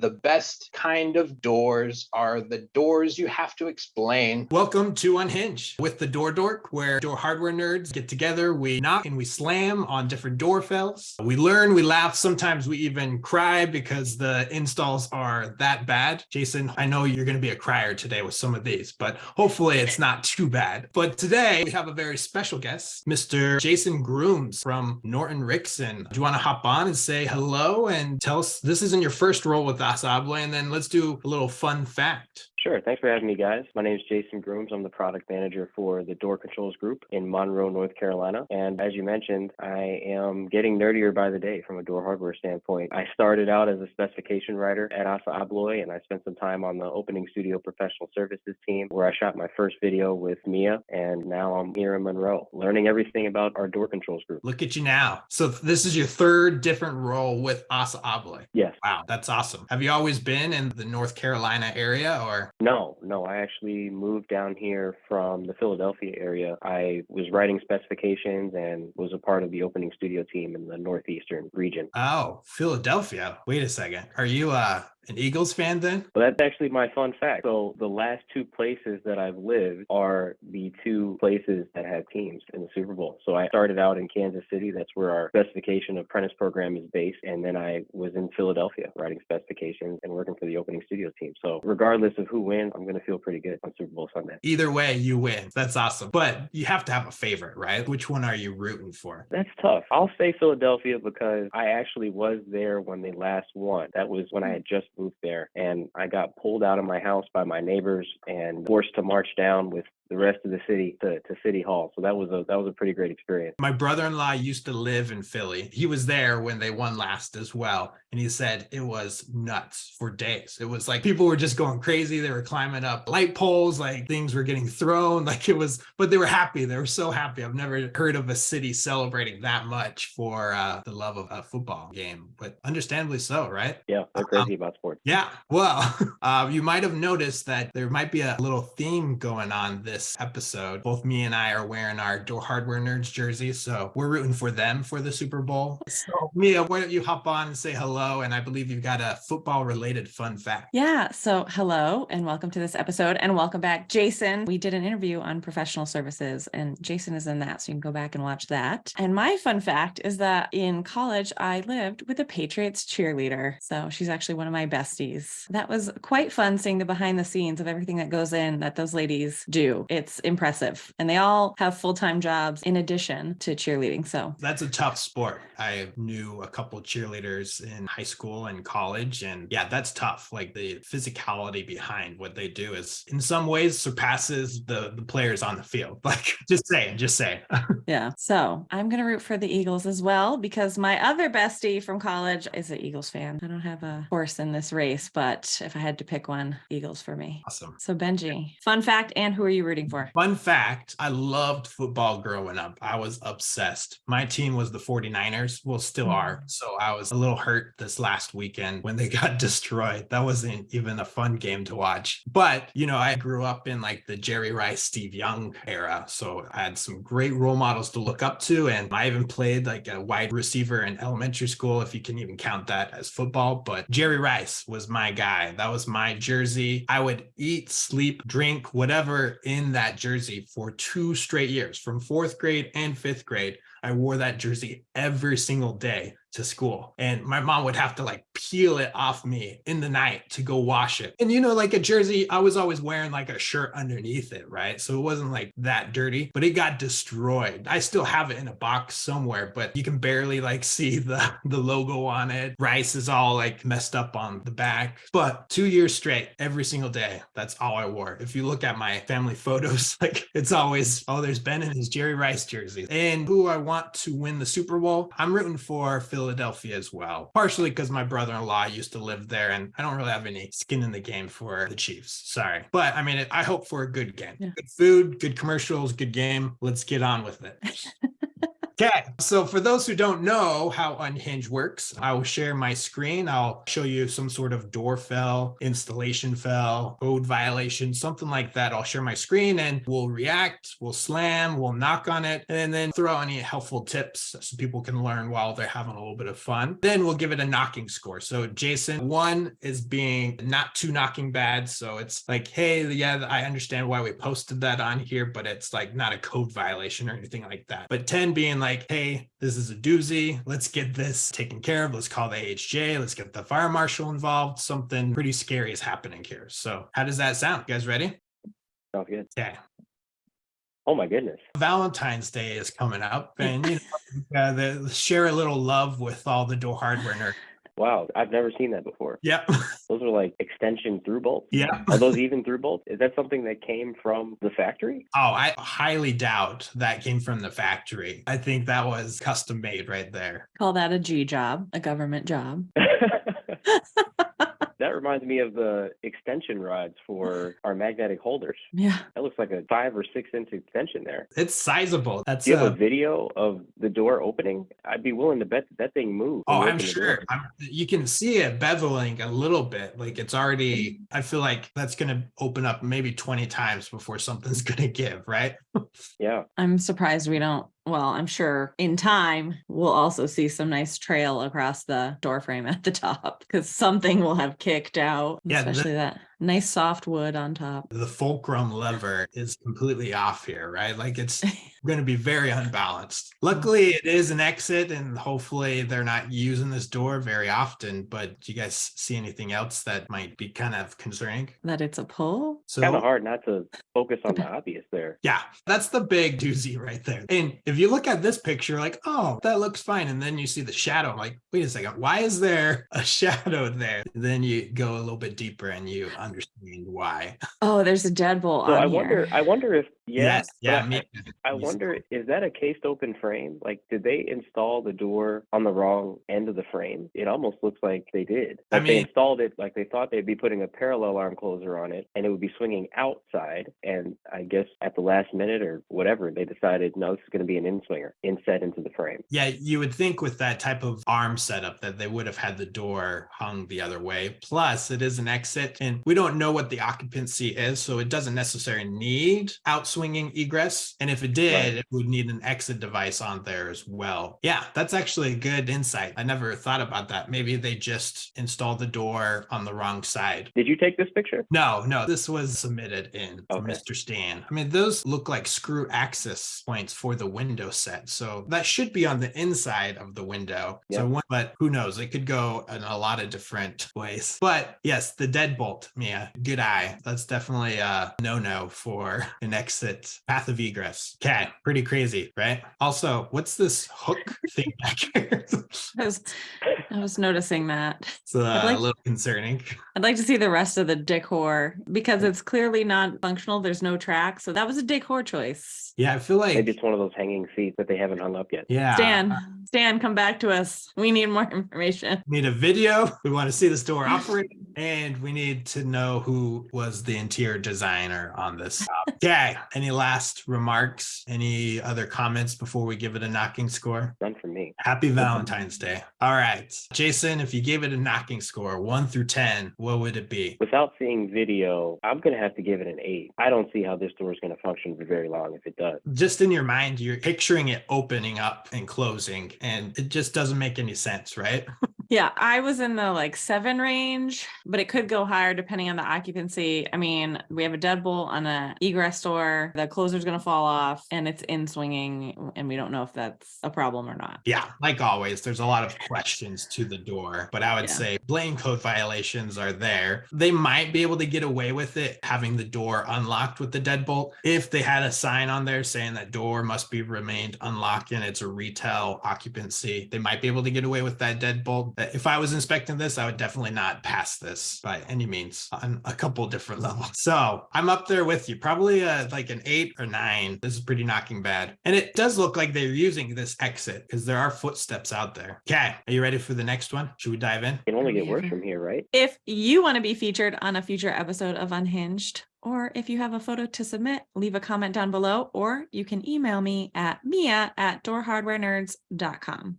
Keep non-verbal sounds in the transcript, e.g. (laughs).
The best kind of doors are the doors you have to explain. Welcome to Unhinged with the Door Dork, where door hardware nerds get together, we knock and we slam on different door fells. We learn, we laugh, sometimes we even cry because the installs are that bad. Jason, I know you're going to be a crier today with some of these, but hopefully it's not too bad. But today we have a very special guest, Mr. Jason Grooms from Norton Rixson. Do you want to hop on and say hello and tell us this isn't your first role with ASSA And then let's do a little fun fact. Sure. Thanks for having me, guys. My name is Jason Grooms. I'm the product manager for the Door Controls Group in Monroe, North Carolina. And as you mentioned, I am getting nerdier by the day from a door hardware standpoint. I started out as a specification writer at ASSA ABLOY, and I spent some time on the opening studio professional services team where I shot my first video with Mia. And now I'm here in Monroe, learning everything about our door controls group. Look at you now. So this is your third different role with ASSA ABLOY. Yes. Wow, that's awesome. Have you always been in the North Carolina area or? No, no. I actually moved down here from the Philadelphia area. I was writing specifications and was a part of the opening studio team in the Northeastern region. Oh, Philadelphia. Wait a second. Are you uh an Eagles fan then? Well, that's actually my fun fact. So the last two places that I've lived are the two places that have teams in the Super Bowl. So I started out in Kansas City. That's where our specification apprentice program is based. And then I was in Philadelphia writing specifications and working for the opening studio team. So regardless of who wins, I'm going to feel pretty good on Super Bowl Sunday. Either way, you win. That's awesome. But you have to have a favorite, right? Which one are you rooting for? That's tough. I'll say Philadelphia because I actually was there when they last won. That was when I had just moved there. And I got pulled out of my house by my neighbors and forced to march down with the rest of the city to, to city hall. So that was a that was a pretty great experience. My brother-in-law used to live in Philly. He was there when they won last as well. And he said it was nuts for days. It was like people were just going crazy. They were climbing up light poles, like things were getting thrown. (laughs) Like it was, but they were happy. They were so happy. I've never heard of a city celebrating that much for uh, the love of a football game, but understandably so, right? Yeah, they're crazy um, about sports. Yeah. Well, (laughs) uh, you might have noticed that there might be a little theme going on this this episode. Both me and I are wearing our Door Hardware Nerds jerseys, so we're rooting for them for the Super Bowl. So, Mia, why don't you hop on and say hello? And I believe you've got a football related fun fact. Yeah. So, hello and welcome to this episode, and welcome back, Jason. We did an interview on professional services, and Jason is in that, so you can go back and watch that. And my fun fact is that in college, I lived with a Patriots cheerleader. So, she's actually one of my besties. That was quite fun seeing the behind the scenes of everything that goes in that those ladies do it's impressive. And they all have full time jobs in addition to cheerleading. So that's a tough sport. I knew a couple cheerleaders in high school and college. And yeah, that's tough. Like the physicality behind what they do is in some ways surpasses the, the players on the field. (laughs) Like just saying, just saying. (laughs) yeah. So I'm going to root for the Eagles as well because my other bestie from college is an Eagles fan. I don't have a horse in this race, but if I had to pick one, Eagles for me. Awesome. So Benji, fun fact, and who are you rooting for? Fun fact I loved football growing up. I was obsessed. My team was the 49ers, well, still mm. are. So I was a little hurt this last weekend when they (laughs) got destroyed. That wasn't even a fun game to watch. But, you know, I grew up in like the Jerry Rice, Steve Young era. So I had some great role models to look up to. And I even played like a wide receiver in elementary school, if you can even count that as football. But Jerry Rice was my guy. That was my jersey. I would eat, sleep, drink, whatever in that jersey for two straight years from fourth grade and fifth grade. I wore that jersey every single day to school. And my mom would have to like peel it off me in the night to go wash it. And you know like a jersey i was always wearing like a shirt underneath it right? So it wasn't like that dirty but it got destroyed. I still have it in a box somewhere but you can barely like (laughs) see the the logo on it. Rice is all like messed up on the back. But two years straight every single day that's all i wore. If you look at my family (laughs) photos like it's always oh there's ben in his jerry rice jersey. And who i want to win the super bowl i'm rooting for Phil Philadelphia as well, partially because my brother-in-law used to live there and I don't really have any skin in the game for the Chiefs. Sorry. But I mean, I hope for a good game. Yeah. Good food, good commercials, good game. Let's get on with it. (laughs) Okay, so for those who don't know how Unhinged works, I will share my screen. I'll show you some sort of door fell, installation fell, code violation, something like that. I'll share my screen and we'll react, we'll slam, we'll knock on it, and then throw any helpful tips so people can learn while they're having a little bit of fun. Then we'll give it a knocking score. So Jason, one is being not too knocking bad. So it's like, hey, yeah, I understand why we posted that on here, but it's like not a code violation or anything like that. But 10 being like, hey, this is a doozy. Let's get this taken care of. Let's call the AHJ. Let's get the fire marshal involved. Something pretty scary is happening here. So how does that sound? You guys ready? Sounds good. Okay. Oh my goodness. Valentine's Day is coming up (laughs) and you know, uh, the, share a little love with all the door hardware nerds. Wow, I've never seen that before. Yeah. (laughs) Those are like extension through bolts. Yeah. Are those even through bolts? Is that something that came from the factory? Oh, I highly doubt that came from the factory. I think that was custom made right there. Call that a G job, a government job. (laughs) (laughs) that reminds me of the extension rods for (laughs) our magnetic holders. Yeah. That looks like a five or six inch extension there. It's sizable. That's Do you have uh, a video of the door opening? I'd be willing to bet that, that thing moved. Oh, I'm sure. I'm, you can see it beveling a little bit. Like it's already, I feel like that's going to open up maybe 20 times before something's (laughs) going to give, right? Yeah. I'm surprised we don't. Well, I'm sure in time we'll also see some nice trail across the door frame at the (laughs) top because something will have kicked out, Yeah, especially that nice soft wood on top. The fulcrum lever is completely off here, right? Like it's (laughs) going to be very unbalanced. Mm. Luckily, it is an exit, and hopefully, they're not using this door very often. But do you guys see anything else that might be kind of concerning? that it's a pull. So, Kind of hard not to focus on the (laughs) obvious there. Yeah, that's the big doozy right there. And if you look at this picture, like, oh, that looks fine. And then you see the shadow, like, wait a second, why is there a (laughs) shadow there? then you go a little bit deeper and you understand why. (laughs) Oh, there's a deadbolt So on I here. wonder. I wonder if yeah. yes, but yeah, I- me. I Yes. wonder, is that a cased open frame? Like, did they install the door on the wrong end of the frame? It almost looks like they did. I Like they installed it like they thought they'd be putting a parallel arm closer on it and it would be swinging outside. And I guess at the last minute or whatever, they decided, no, this is going to be an in swinger inset into the frame. Yeah, you would think with that type of arm setup that they would have had the door hung the other way. Plus, it is an exit, and we don't know what the occupancy is, so it doesn't necessarily need outswinging egress. And if it did, Right. it would need an exit device on there as well. Yeah, that's actually a good insight. I never thought about that. Maybe they just installed the door on the wrong side. Did you take this picture? No, no, this was submitted in Okay. Mr. Stan. I mean, those look like screw access points for the window set. So that should be on the inside of the window. So, Yeah. one, but who knows? It could go in a lot of different ways. But yes, the deadbolt, Mia, good eye. That's definitely a no no for an exit path of egress. Okay, pretty crazy, right? Also, what's this hook thing back here? (laughs) I was, I was noticing that. it's uh, I'd like- a little concerning. I'd like to see the rest of the decor because it's clearly not functional. There's no track. So that was a decor choice. Yeah, I feel like, Maybe it's one of those hanging seats that they haven't hung up yet. yeah. Stan, Stan, come back to us. We need more (laughs) information. need a video. We want to see this door operate, and we need to know who was the interior designer on this. Okay. (laughs) Any last remarks? Any other comments before we give it a knocking score? None for me. Happy Valentine's Day. All right. Jason, if you gave it a knocking score, one through 10, what would it be? Without seeing video, I'm going to have to give it an eight. I don't see how this door is going to function for very long if it does. Just in your mind, you're picturing it opening up and closing, and it just doesn't make any sense, right? (laughs) Yeah, I was in the like seven range, but it could go higher depending on the occupancy. I mean, we have a deadbolt on a egress door. The closer's gonna fall off and it's in swinging, and we don't know if that's a problem or not. Yeah, like always, there's a lot of questions to the door, but I would Yeah. say blame code violations are there. They might be able to get away with it having the door unlocked with the deadbolt if they had a sign on there saying that door must be remained unlocked and it's a retail occupancy. They might be able to get away with that deadbolt. Uh, If I was inspecting this, I would definitely not pass this by any means on a couple different (laughs) levels. So I'm up there with you, probably uh like an eight or nine. This is pretty knocking bad. And it does look like they're using this exit because there are footsteps out there. Okay. Are you ready for the next one? Should we dive in? It can only get worse from here, right? If you want to be featured on a future episode of Unhinged, Or if you have a photo to submit, leave a comment down below, or you can email me at mia at doorhardwarenerds.com.